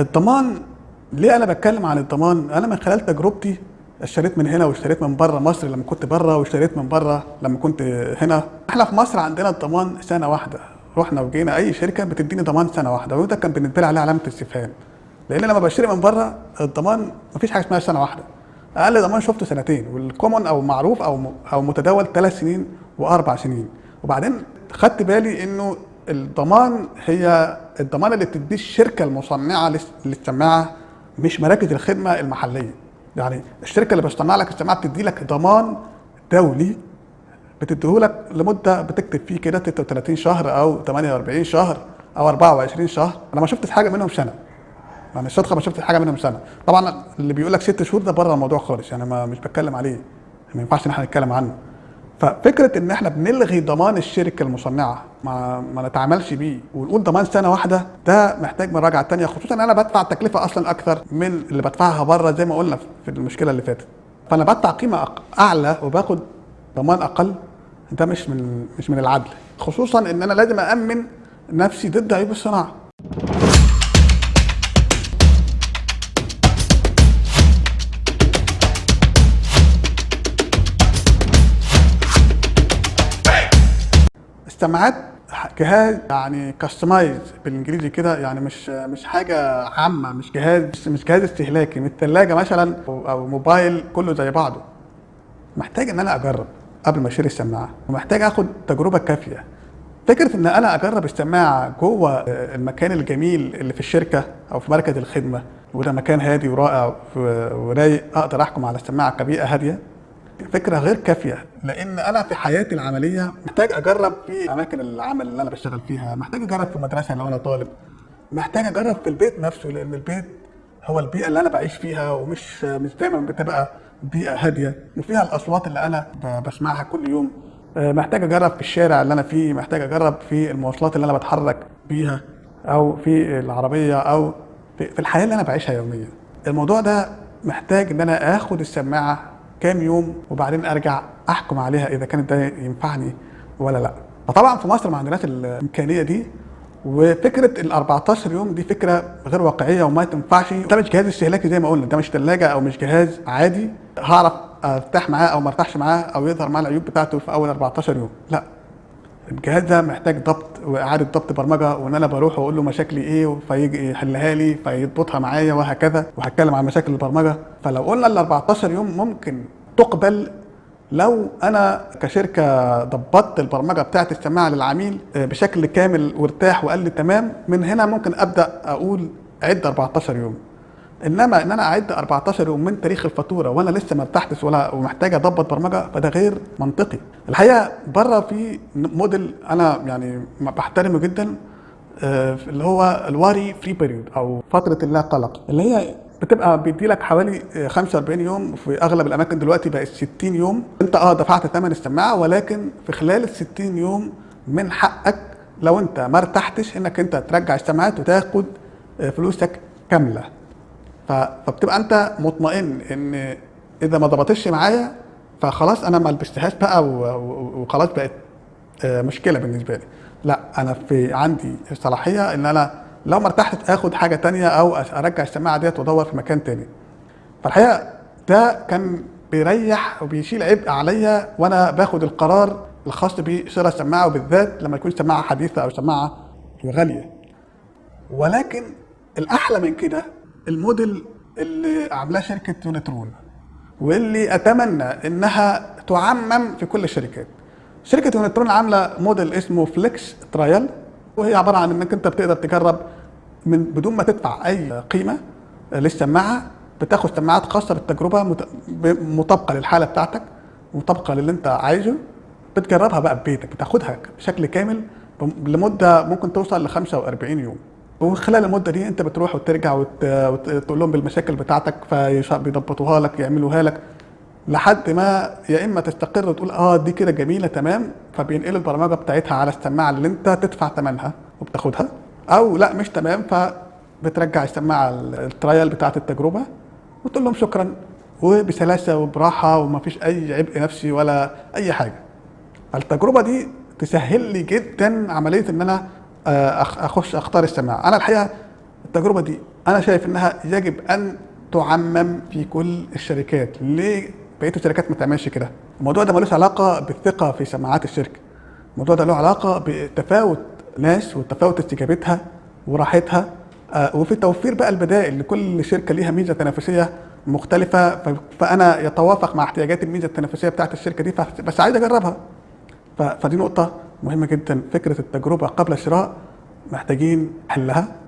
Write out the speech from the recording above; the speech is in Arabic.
الضمان ليه أنا بتكلم عن الضمان؟ أنا من خلال تجربتي اشتريت من هنا واشتريت من بره مصر لما كنت بره واشتريت من بره لما كنت هنا. إحنا في مصر عندنا الضمان سنة واحدة. رحنا وجينا أي شركة بتديني ضمان سنة واحدة وده كان بالنسبة لي عليه علامة استفهام. لأن لما بشتري من بره الضمان مفيش حاجة اسمها سنة واحدة. أقل ضمان شفته سنتين والكومن أو معروف أو أو متداول ثلاث سنين وأربع سنين. وبعدين خدت بالي إنه الضمان هي الضمان اللي بتديه الشركة المصنعة للس- للسماعة مش مراكز الخدمة المحلية. يعني الشركة اللي بتصنع لك السماعة بتدي لك ضمان دولي بتديهولك لمدة بتكتب فيه كده 36 شهر أو 48 شهر أو 24 شهر. أنا ما شفتش حاجة منهم سنة. يعني الصدقة ما شفتش حاجة منهم سنة. طبعا اللي بيقول لك ست شهور ده بره الموضوع خالص يعني ما مش بتكلم عليه. ما ينفعش إن إحنا نتكلم عنه. ففكرة إن إحنا بنلغي ضمان الشركة المصنعة ما ما نتعاملش بيه ونقول ضمان سنة واحدة ده محتاج مراجعه تانية خصوصا إن أنا بدفع تكلفة أصلا أكثر من اللي بدفعها بره زي ما قلنا في المشكلة اللي فاتت. فأنا بدفع قيمة أعلى وباخد ضمان أقل ده مش من مش من العدل. خصوصا إن أنا لازم امن نفسي ضد عيوب الصناعة. السماعات جهاز يعني كاستمايز بالإنجليزي كده يعني مش مش حاجة عامة مش جهاز مش جهاز استهلاكي مش ثلاجه مثلا أو موبايل كله زي بعضه. محتاج إن أنا أجرب قبل ما اشتري السماعة ومحتاج آخد تجربة كافية. فكرة إن أنا أجرب السماعة جوه المكان الجميل اللي في الشركة أو في مركز الخدمة وده مكان هادي ورائع ورايق أقدر أحكم على السماعه كبيئة هادية. فكرة غير كافية لأن أنا في حياتي العملية محتاج أجرب في أماكن العمل اللي أنا بشتغل فيها محتاج أجرب في مدرسه لو أنا طالب محتاج أجرب في البيت نفسه لأن البيت هو البيئة اللي أنا بعيش فيها ومش مش دايما بتبقى بيئة هادية وفيها الأصوات اللي أنا بسمعها كل يوم. آه، محتاج أجرب في الشارع اللي أنا فيه محتاج أجرب في المواصلات اللي أنا بتحرك بيها أو في العربية أو في الحياة اللي أنا بعيشها يوميا. الموضوع ده محتاج إن أنا آخد السماعة كام يوم وبعدين أرجع أحكم عليها إذا كانت ده ينفعني ولا لأ. فطبعا في مصر ما عندناش الإمكانية دي وفكرة ال 14 يوم دي فكرة غير واقعية وما تنفعش. ده مش جهاز استهلاكي زي ما قلنا ده مش ثلاجه أو مش جهاز عادي هعرف أرتاح معاه أو ما أرتاحش معاه أو يظهر معاه العيوب بتاعته في أول 14 يوم. لأ. الجهاز ده محتاج ضبط وإعادة ضبط برمجة وإن أنا بروح وأقول له مشاكلي إيه فيجي يحلها لي فيضبطها معايا وهكذا وهتكلم عن مشاكل البرمجة. فلو قلنا ال 14 يوم ممكن تقبل لو أنا كشركة ضبطت البرمجة بتاعت السماعة للعميل آه، بشكل كامل وارتاح وقال لي تمام من هنا ممكن أبدأ أقول عد 14 يوم. إنما إن أنا أعد 14 يوم من تاريخ الفاتورة وأنا لسه ما ارتحتش ولا ومحتاج أضبط برمجة فده غير منطقي. الحقيقة بره في موديل أنا يعني بحترمه جدا آه، اللي هو ال worry free period أو فترة اللا قلق اللي هي بتبقى بيدي لك حوالي آه، 45 يوم في أغلب الأماكن دلوقتي بقت 60 يوم. أنت آه دفعت ثمن السماعة ولكن في خلال ال 60 يوم من حقك لو أنت ما ارتحتش إنك أنت ترجع السماعات وتاخد آه، فلوسك كاملة. فبتبقى انت مطمئن ان اذا ما ضبطتش معايا فخلاص أنا ما لبستهاش بقى وخلاص بقت آه، مشكلة بالنسبة لي. لا أنا في عندي الصلاحيه ان أنا لو ما ارتحتش اخد حاجة تانية أو ارجع السماعة ديت وادور في مكان تاني. فالحقيقة ده كان بيريح وبيشيل عبء عليا وأنا باخد القرار الخاص بشراء السماعة وبالذات لما يكون سماعة حديثة أو سماعة غالية. ولكن الأحلى من كده الموديل اللي عاملاه شركة يونترون واللي أتمنى إنها تعمم في كل الشركات. شركة يونترون عاملة موديل اسمه Flex Trial وهي عبارة عن إنك أنت بتقدر تجرب من بدون ما تدفع أي قيمة للسماعة بتاخد سماعات خاصة بالتجربة مطابقة للحالة بتاعتك مطابقة للي أنت عايزه بتجربها بقى في بيتك بتاخدها بشكل كامل لمدة ممكن توصل ل 45 يوم. وخلال المدة دي انت بتروح وترجع وت- وتقول لهم بالمشاكل بتاعتك فبيضبطوها لك يعملوها لك لحد ما يا إما تستقر وتقول آه دي كده جميلة تمام فبينقلوا البرمجة بتاعتها على السماعة اللي انت تدفع ثمنها وبتاخدها أو لا مش تمام فبترجع السماعة ال- الترايل بتاعت التجربة وتقول لهم شكرا وبسلاسة وبراحة ومفيش أي عبء نفسي ولا أي حاجة. التجربه دي تسهل لي جدا عملية إن أنا أخش أختار السماعه أنا الحقيقة التجربة دي أنا شايف إنها يجب أن تعمم في كل الشركات. ليه؟ بقية الشركات ما تعملش كده. الموضوع ده ملوش علاقة بالثقة في سماعات الشركة. الموضوع ده له علاقة بتفاوت ناس وتفاوت استجابتها وراحتها آه، وفي توفير بقى البدائل لكل شركة ليها ميزة تنافسية مختلفة. فأنا يتوافق مع احتياجات الميزه التنافسية بتاعت الشركة دي بس عايز أجربها. فدي نقطة. مهمة جدا. فكرة التجربة قبل الشراء محتاجين حلها.